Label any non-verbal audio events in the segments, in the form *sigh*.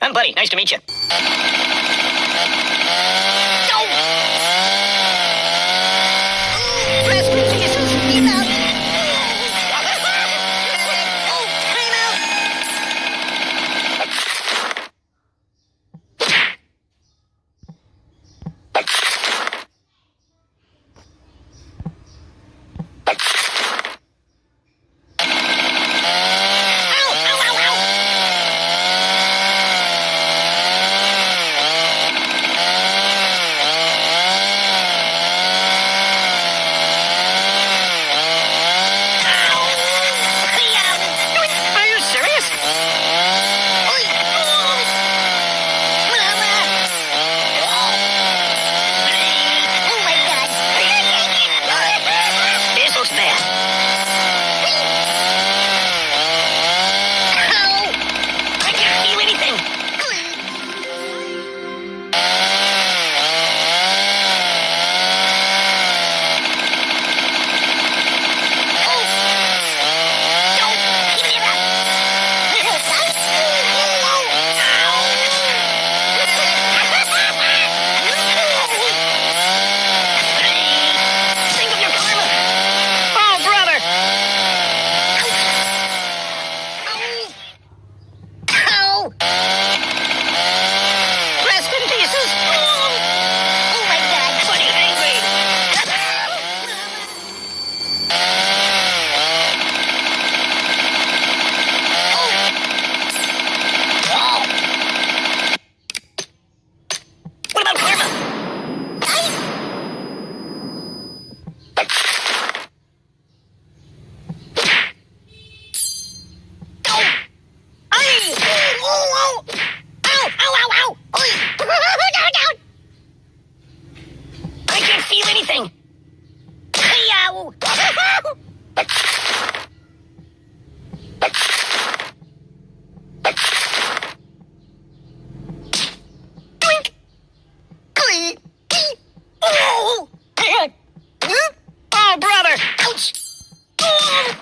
I'm Buddy. Nice to meet you. Rest in pieces. Buddy, angry. What about karma? I can't feel anything. Twink. Oh, oh, brother. Ouch. Oh,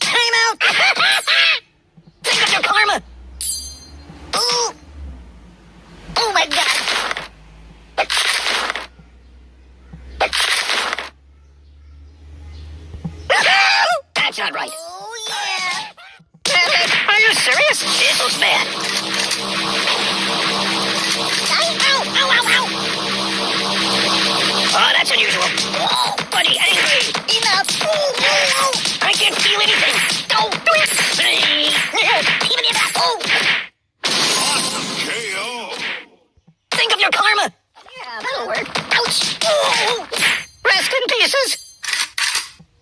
time out. Think of your karma. Oh, oh my God. That's not right. Oh, yeah. *laughs* Are you serious? This looks bad. Ow, ow, ow, ow. Oh, that's unusual. Oh, buddy, angry. Enough. I can't feel anything. Twink. Even if I- oh. KO. Think of your karma. Yeah, that'll work. Ouch. Oh, rest in pieces.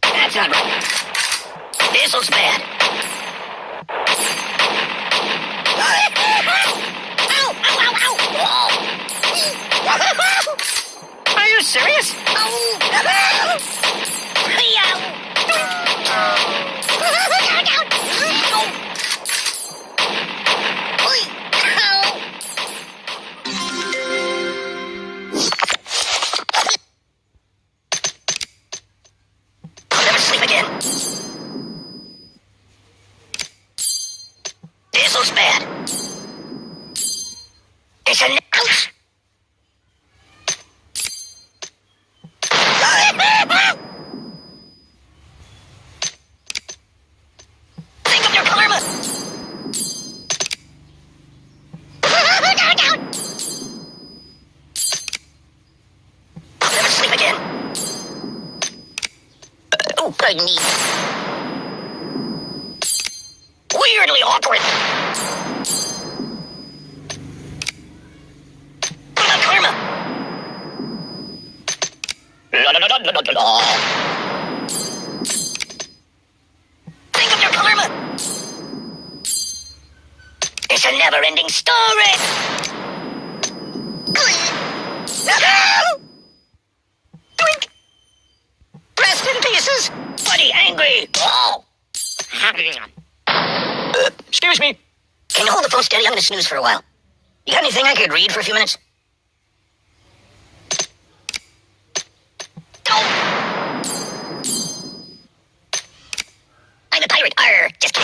That's not right. This looks bad. Ow, ow, ow, ow. Are you serious? It's never sleep again. Uh, oh, pardon me. Weirdly awkward. Think of your karma. It's a never-ending story. Twink. Rest in pieces. Buddy angry. Oh. Uh, excuse me. Can you hold the phone steady? I'm gonna snooze for a while. You got anything I could read for a few minutes? Oh. Pirate. Arr, just